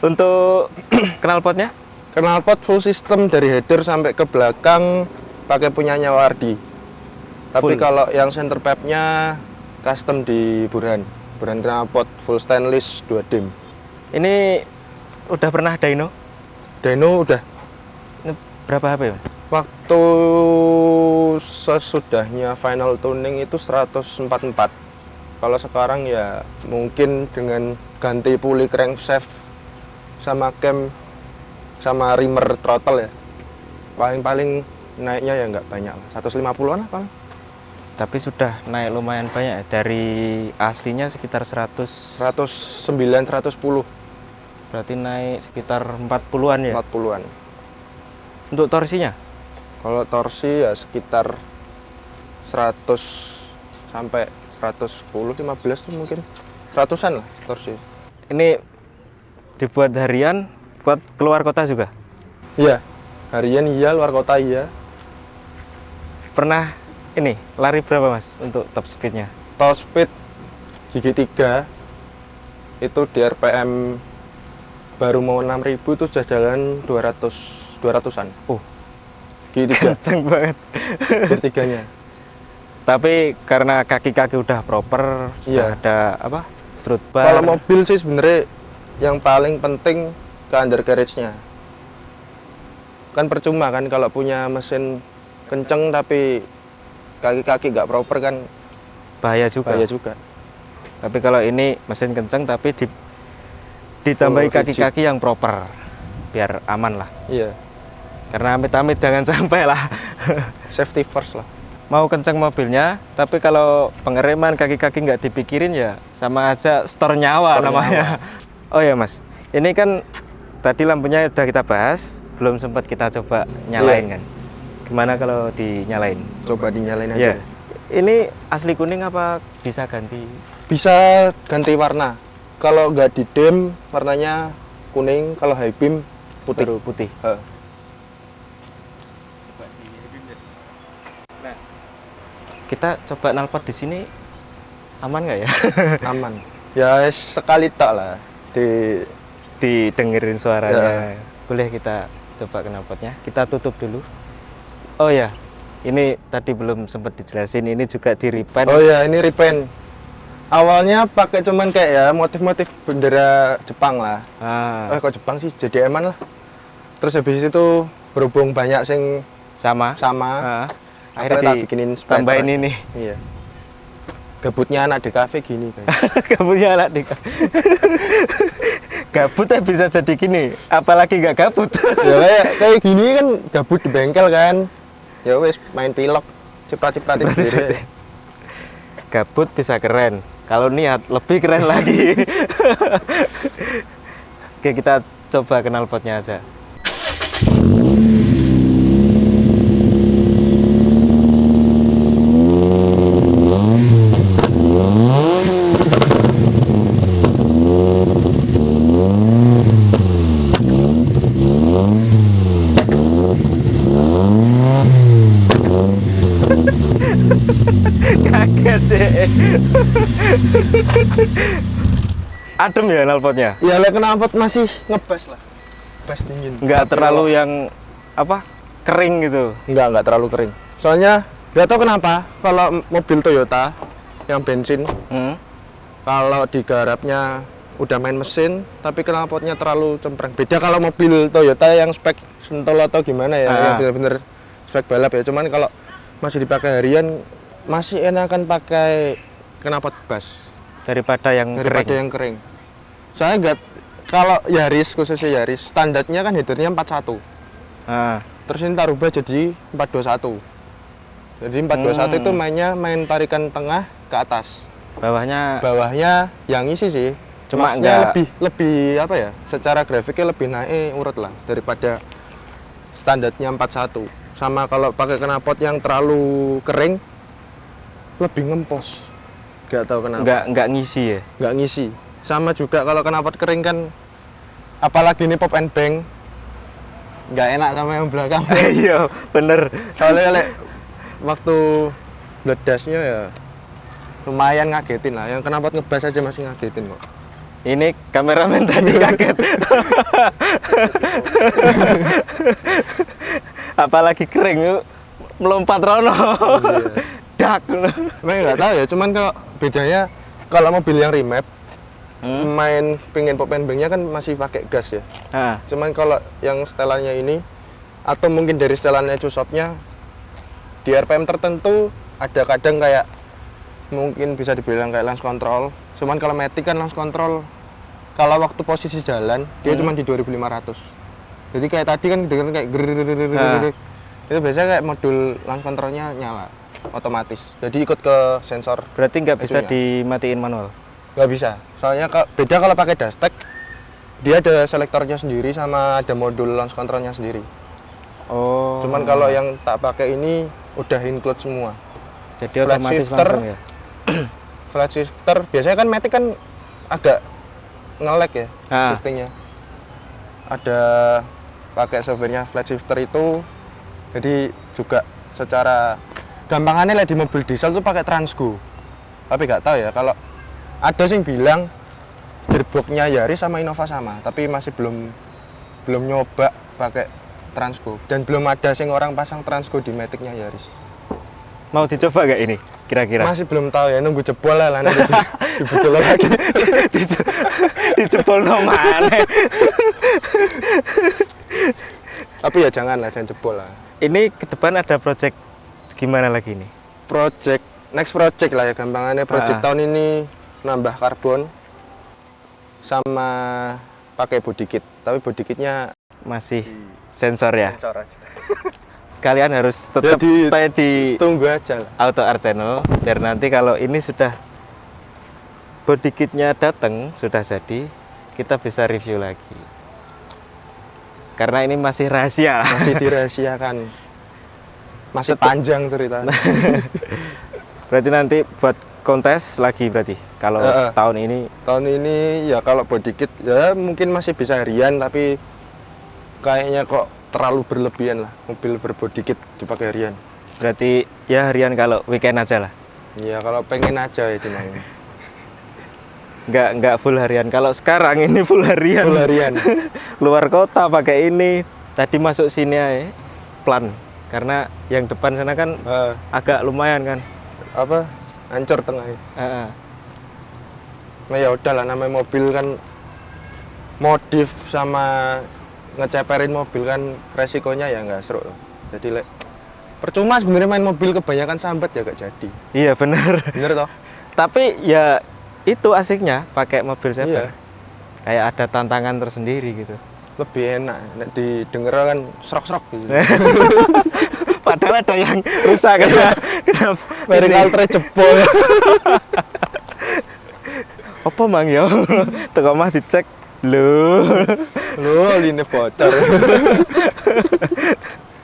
Untuk knalpotnya? Knalpot full system dari header sampai ke belakang pakai punyanya Wardi. Tapi Full. kalau yang center pipe-nya custom di Burhan. Burhan knalpot full stainless 2 dim. Ini udah pernah dyno? Dyno udah Ini berapa HP, Mas? waktu sesudahnya final tuning itu 144. Kalau sekarang ya mungkin dengan ganti puli crankshaft sama cam sama rimmer throttle ya. Paling-paling naiknya ya nggak banyak lah. 150-an lah paling. Tapi sudah naik lumayan banyak ya. Dari aslinya sekitar 100 109 110 Berarti naik sekitar 40-an ya 40-an. Untuk torsinya? Kalau torsi ya sekitar 100 sampai 110 15 tuh mungkin 100-an lah torsi. Ini dibuat harian buat keluar kota juga? Iya. Harian iya, luar kota iya. Pernah ini lari berapa mas untuk top speednya? Top speed gigi 3 itu di RPM baru mau 6000 tuh sudah jalan 200 200-an. Oh Gigi 3 kenceng banget gigi tiganya. Tapi karena kaki-kaki udah proper Iya. sudah ada apa strut bar Kalau mobil sih sebenarnya yang paling penting ke undercarriage-nya. Kan percuma kan kalau punya mesin kenceng tapi kaki-kaki nggak proper kan bahaya juga bahaya juga. Tapi kalau ini mesin kenceng tapi di, ditambahi kaki-kaki yang proper biar aman lah. Iya, Karena amit-amit jangan sampai lah. safety first lah. Mau kenceng mobilnya, tapi kalau pengereman kaki-kaki nggak dipikirin ya sama aja store nyawa Store namanya. Oh ya mas, ini kan tadi lampunya udah kita bahas, belum sempat kita coba nyalain Iya. kan. Gimana kalau dinyalain? Coba dinyalain Iya. aja. Ini asli kuning apa bisa ganti? Bisa ganti warna. Kalau nggak di dim warnanya kuning, kalau high beam putih. Baru putih. Nah, kita coba nalpot di sini aman nggak ya? aman. Ya sekali tak lah di Didengerin suaranya. Ya. Boleh kita coba knalpotnya. Kita tutup dulu. Oh ya, ini tadi belum sempat dijelasin. Ini juga di repaint. Oh ya, ini repaint. Awalnya pakai cuman kayak ya motif-motif bendera Jepang lah. Ah, Eh kok Jepang sih jadi eman lah. Terus habis itu berhubung banyak sing sama. sama, Ah, akhirnya bikinin tambahin ini. Iya. Gabutnya anak di kafe gini kayak. Gabutnya anak di Gabut ya bisa jadi gini, apalagi nggak gabut. ya kayak kayak gini kan gabut di bengkel kan. Ya wes main pilok, ciprat-cipratin sendiri. Gabut bisa keren. Kalau niat lebih keren lagi. Oke, kita coba kenal potnya aja. Kaget deh. Adem ya knalpotnya? Ya lek knalpot masih ngebas lah. Bas dingin. Nggak Tapi terlalu yang apa kering gitu. Enggak, enggak terlalu kering. Soalnya nggak tahu kenapa kalau mobil Toyota yang bensin Hmm? kalau digarapnya udah main mesin tapi knalpotnya terlalu cempreng. Beda kalau mobil Toyota yang spek Sentul atau gimana ya, Ah. yang bener-bener spek balap ya. Cuman kalau masih dipakai harian masih enakan pakai knalpot bas Daripada yang daripada kering. yang kering. Saya enggak kalau Yaris khususnya Yaris standarnya kan headernya 41. Ah, Terus ini tak rubah jadi 421. Jadi 421 Hmm. itu mainnya main tarikan tengah ke atas. bawahnya Bawahnya yang isi sih. Cuma enggak- lebih lebih apa ya? Secara grafiknya lebih naik urut lah daripada standarnya 41. Sama kalau pakai knalpot yang terlalu kering lebih ngempos. Gak tahu kenapa. nggak nggak ngisi ya. Nggak ngisi. Sama juga kalau knalpot kering kan apalagi ini pop and bang nggak enak sama yang belakang. Iya, bener. soalnya lek waktu bledasnya ya lumayan ngagetin lah yang kenapa ngebas aja masih ngagetin kok Ini kameramen tadi kaget. Apalagi kering yuk melompat rono. Dak. Emang nggak tahu ya, cuman kalau bedanya kalau mobil yang remap Hmm. main pingin pop and banknya kan masih pakai gas ya. Ah, Cuman kalau yang setelannya ini atau mungkin dari setelannya Cusopnya di RPM tertentu ada kadang kayak mungkin bisa dibilang kayak launch control. Cuman kalau Matic kan launch control kalau waktu posisi jalan dia Hmm. cuma di 2500. Jadi kayak tadi kan dengerin kayak ger itu biasanya kayak modul launch controlnya nyala otomatis. Jadi ikut ke sensor berarti nggak bisa Itunya. dimatiin manual. nggak bisa. Soalnya beda kalau pakai Dastek dia ada selektornya sendiri sama ada modul launch controlnya sendiri. Oh. Cuman kalau yang tak pakai ini udah include semua. jadi flat otomatis shifter, langsung ya. Flat shifter biasanya kan Matic kan agak nge-lag ya Ah. shiftingnya. Ada pakai softwarenya flat shifter itu jadi juga secara gampangannya lah di mobil diesel tuh pakai Transgo. Tapi nggak tahu ya kalau ada sih yang bilang gearboxnya Yaris sama Innova sama, tapi masih belum belum nyoba pakai Transgo dan belum ada sing orang pasang Transgo di Maticnya Yaris. Mau dicoba nggak ini kira-kira? Masih belum tahu ya, nunggu jebol lah nanti di- dibujul lagi. Dijebol no mana? Tapi ya jangan lah, jangan jebol lah. Ini ke depan ada project gimana lagi nih? Project, next project lah ya gampangannya. Project Ah. tahun ini nambah karbon sama pakai body kit. Tapi body kitnya Masih sensor ya. sensor aja. Kalian harus tetap Jadi- stay di Tunggu aja lah. Auto Art Channel biar nanti kalau ini sudah body kitnya datang sudah jadi kita bisa review lagi. Karena ini masih rahasia. Masih dirahasiakan. Masih Tetep- panjang cerita. Berarti nanti buat kontes lagi berarti. Kalau Heeh. tahun ini tahun ini ya kalau body kit ya mungkin masih bisa harian tapi kayaknya kok terlalu berlebihan lah mobil berbody kit dipakai harian. berarti ya harian kalau weekend aja lah. Ya kalau pengen aja ya dimang. Nggak nggak full harian. Kalau sekarang ini full harian. Full harian. Luar kota pakai ini. Tadi masuk sini aja plan. Karena yang depan sana kan Eh, agak lumayan kan. apa hancur tengahnya. Heeh. Nah ya udahlah namanya mobil kan modif sama ngeceperin mobil kan resikonya ya nggak seru. Jadi lek percuma sebenarnya main mobil kebanyakan sambat ya gak jadi. Iya benar. Bener toh? Tapi ya itu asiknya pakai mobil Iya. saya. Kayak ada tantangan tersendiri gitu. Lebih enak. Nek didengar kan serok-serok gitu. Padahal ada yang rusak kan. Kenapa? Mereka Ini- altre jebol. Apa mang ya? Teko mah dicek. Loh. Loh, line bocor.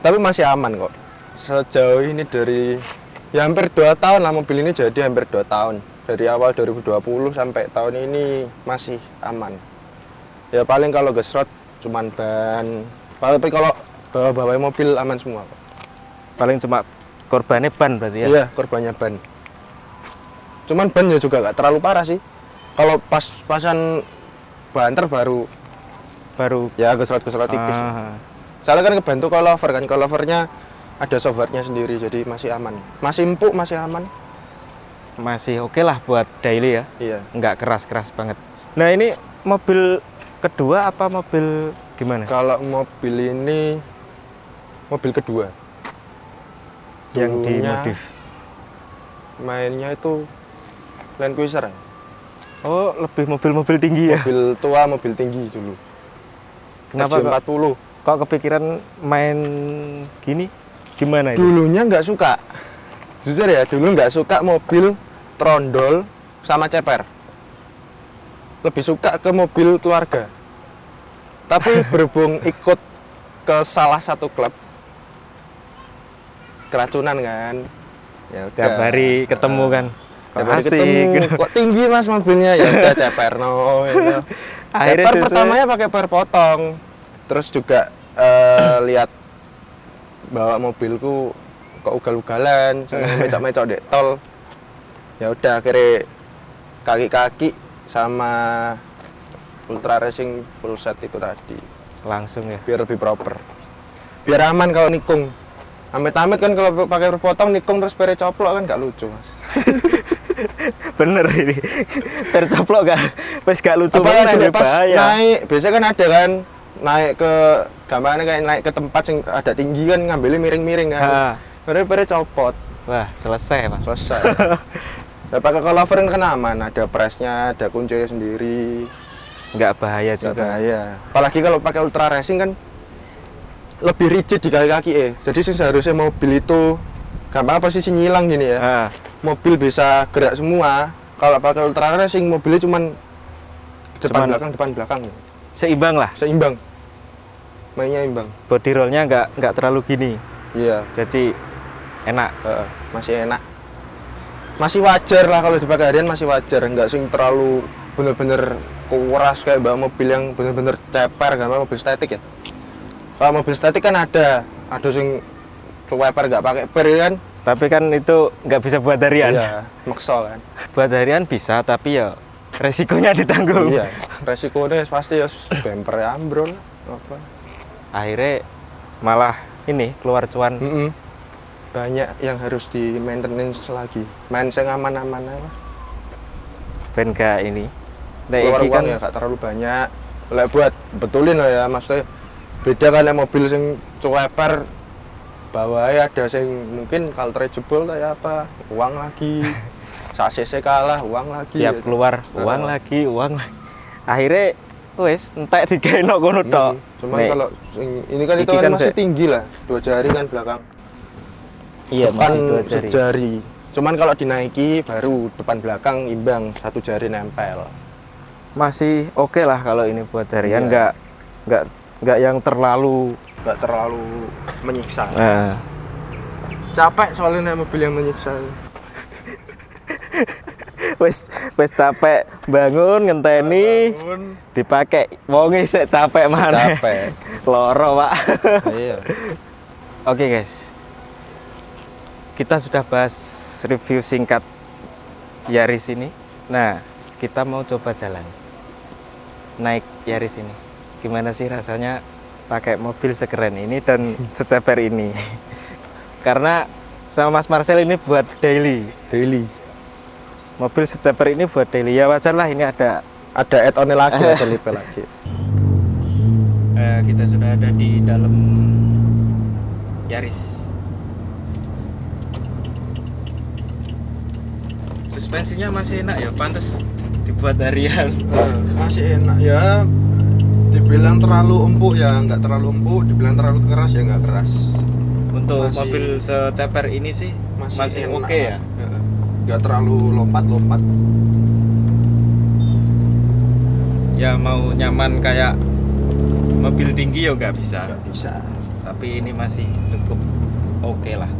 Tapi masih aman kok. Sejauh ini dari ya hampir 2 tahun lah mobil ini jadi hampir 2 tahun. Dari awal 2020 sampai tahun ini masih aman. Ya paling kalau gesrot cuman ban. Tapi kalau bawa-bawa mobil aman semua kok. Paling cuma korbannya ban berarti ya. Iya, korbannya ban. Cuman ban ya juga nggak terlalu parah sih. Kalau pas pasan banter baru Baru ya gesrot-gesrot tipis. Ah, Soalnya kan kebantu coilover kan, coilovernya ada softwarenya sendiri jadi masih aman. Masih empuk, masih aman. masih oke lah buat daily ya. Iya. Nggak keras-keras banget. Nah, ini mobil kedua apa mobil gimana? Kalau mobil ini mobil kedua. Yang Dulunya dimodif. Mainnya itu Land Cruiser. Oh, lebih mobil-mobil tinggi ya. Mobil tua, mobil tinggi dulu. Kenapa kok, FJ40. kok kepikiran main gini? Gimana itu? Dulunya nggak suka. Jujur ya, dulu nggak suka mobil trondol sama ceper. Lebih suka ke mobil keluarga. Tapi berhubung ikut ke salah satu klub keracunan kan. Ya udah. Tiap hari ketemu kan. Tiap hari asik. ketemu. Kok tinggi mas mobilnya? Ya udah ceper no. Ceper pertamanya pakai per potong. Terus juga eh, lihat bawa mobilku kok ugal-ugalan, mecok-mecok dek tol. Ya udah akhirnya kaki-kaki sama ultra racing full set itu tadi. Langsung ya? Biar lebih proper. Biar aman kalau nikung. Amit-amit kan kalau pakai berpotong nikung terus pere coplok kan nggak lucu mas. Bener ini. Tercoplok gak wes gak lucu banget nek pas bahaya. naik biasanya kan ada kan naik ke gambarnya kayak naik ke tempat yang ada tinggi kan ngambilnya miring-miring kan. Pere pere copot. Wah selesai mas. Selesai ya pakai cover kan aman ada presnya ada kuncinya sendiri. Nggak bahaya nggak juga. bahaya. Apalagi kalau pakai ultra racing kan lebih rigid di kaki-kaki eh. Jadi sih seharusnya mobil itu gampang posisi nyilang gini ya. Ah, mobil bisa gerak semua. Kalau pakai ultra racing mobilnya cuman depan Cuman- belakang depan belakang. Seimbang lah. Seimbang. Mainnya imbang. Body rollnya nggak nggak terlalu gini. Iya. Jadi enak. Heeh, masih enak masih wajar lah kalau dipakai harian masih wajar. Nggak sing terlalu bener-bener kuras kayak bawa mobil yang bener-bener ceper kan mobil statik ya. Kalau mobil statik kan ada ada sing ceper nggak pakai per ya kan? Tapi kan itu nggak bisa buat harian. Iya maksa kan? Buat harian bisa tapi ya resikonya ditanggung. Iya resikonya pasti ya bumper ambrol apa. Akhirnya malah ini keluar cuan. Mm-mm. Banyak yang harus di maintenance lagi. Main yang aman-aman aja lah ben gak ini. Nek keluar uang ya gak terlalu banyak. Lek buat betulin lah ya maksudnya beda kan yang mobil sing cueper bawahnya ada sing mungkin kaltre jebol kayak apa uang lagi. Sasese kalah uang lagi. Tiap keluar uang lagi uang lagi. Akhirnya wes entek digawe kono Hmm, tok cuman Nek, kalau sing- ini kan itu kan kan masih tinggi lah dua jari kan belakang iya depan masih dua jari. sejari. Cuman kalau dinaiki baru depan belakang imbang satu jari nempel. Masih oke lah kalau ini buat harian Iya. nggak nggak nggak yang terlalu nggak terlalu menyiksa. Eh, capek soalnya naik mobil yang menyiksa. Wes wes capek bangun ngenteni. Dipakai. Wonge sik capek mana capek. Loro pak. Iya. Oke guys kita sudah bahas review singkat Yaris ini. Nah kita mau coba jalan. Naik Yaris ini. Gimana sih rasanya pakai mobil sekeren ini dan seceper ini? Karena sama Mas Marcel ini buat daily. Daily. Mobil seceper ini buat daily. Ya wajar lah ini ada ada add on lagi ada lipe lagi. Eh, kita sudah ada di dalam Yaris. Suspensinya masih enak ya, pantas dibuat harian. Masih enak ya dibilang terlalu empuk ya nggak terlalu empuk dibilang terlalu keras ya nggak keras Untuk Masih- mobil seceper ini sih masih, enak oke ya. lah. Eh, nggak terlalu lompat-lompat Ya mau nyaman kayak mobil tinggi ya nggak bisa. nggak bisa Tapi ini masih cukup oke lah.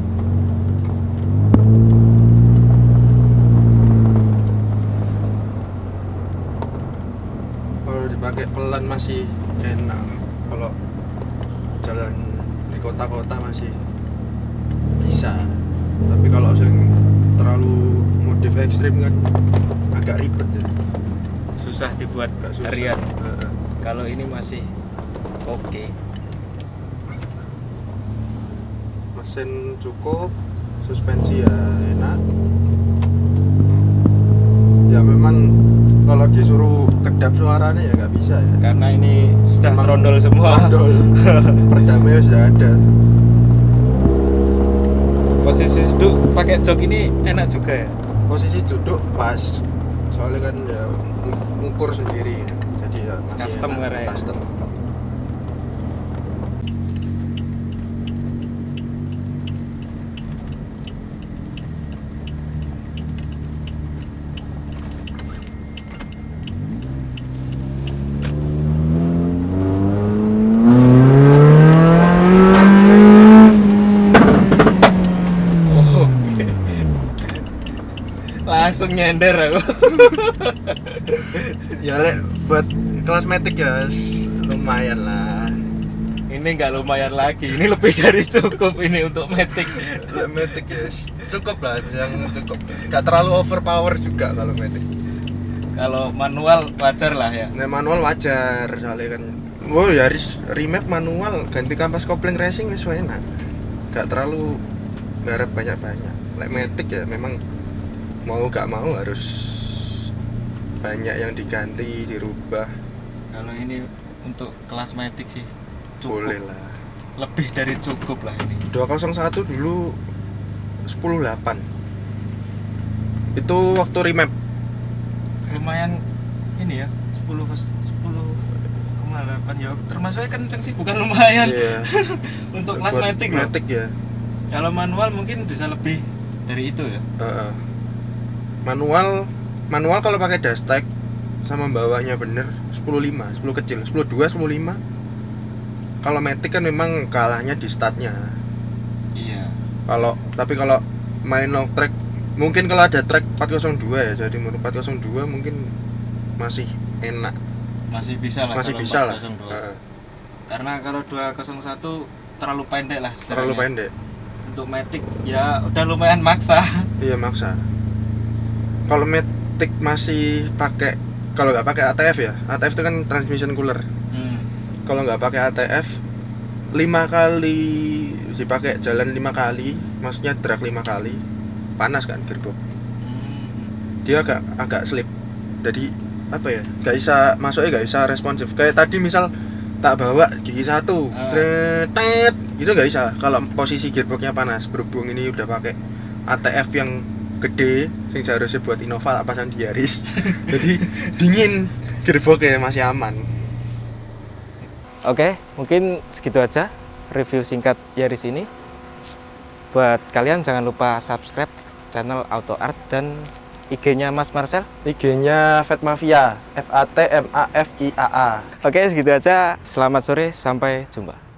kalau dipakai pelan masih enak kalau jalan di kota-kota masih bisa tapi kalau yang terlalu modif ekstrim kan agak ribet ya Susah dibuat susah harian. Heeh. Kalau ini masih oke. mesin cukup suspensi ya enak ya memang kalau disuruh kedap suaranya ya nggak bisa ya Karena ini sudah Emang trondol semua. Ondol. perdamaian sudah ada Posisi duduk pakai jok ini enak juga ya. posisi duduk pas soalnya kan ya ng- ngukur sendiri jadi ya masih Custom enak. ya. custom Oh. Langsung nyender aku. ya lek buat kelas metik ya lumayan lah Ini nggak lumayan lagi. Ini lebih dari cukup ini untuk metik. Metik ya cukup lah yang cukup nggak terlalu overpower juga kalau metik kalau manual wajar lah ya Nek manual wajar soalnya kan. Oh Yaris remap manual ganti kampas kopling racing wis enak. Gak terlalu garap banyak-banyak. Lek Matic ya memang mau gak mau harus banyak yang diganti, dirubah. kalau ini untuk kelas matic sih cukup Boleh lah. lebih dari cukup lah ini 201 dulu 108. Itu waktu remap. lumayan ini ya 10 ke 10,8 ya termasuknya kenceng sih bukan lumayan Iya. untuk kelas matic Matic ya. kalau manual mungkin bisa lebih dari itu ya Heeh. Manual manual kalau pakai dashtek sama bawanya bener 10.5 10 kecil 10.2 10.5 kalau Matic kan memang kalahnya di statnya. Iya. Kalau tapi kalau main long track mungkin kalau ada track 402 ya jadi menurut 402 mungkin masih enak. Masih bisa lah masih kalau bisa lah. 402. Heeh, karena kalau 201 terlalu pendek lah terlalu pendek. Untuk matic ya udah lumayan maksa. Iya maksa kalau Matic masih pakai kalau nggak pakai ATF ya ATF itu kan transmission cooler. Hmm. kalau nggak pakai ATF lima kali dipakai jalan lima kali maksudnya drag lima kali panas kan gearbox Hmm. dia agak agak slip. Jadi apa ya nggak bisa masuknya nggak bisa responsif. Kayak tadi misal tak bawa gigi satu tet itu nggak bisa. Kalau posisi gearboxnya panas berhubung ini udah pakai ATF yang gede yang seharusnya buat Innova apa di Yaris jadi dingin gearboxnya masih aman Oke, mungkin segitu aja review singkat Yaris ini. Buat kalian jangan lupa subscribe channel Auto Art dan IG-nya Mas Marcel. IG-nya Fat Mafia F A T M A F I A A Oke, segitu aja. Selamat sore, sampai jumpa.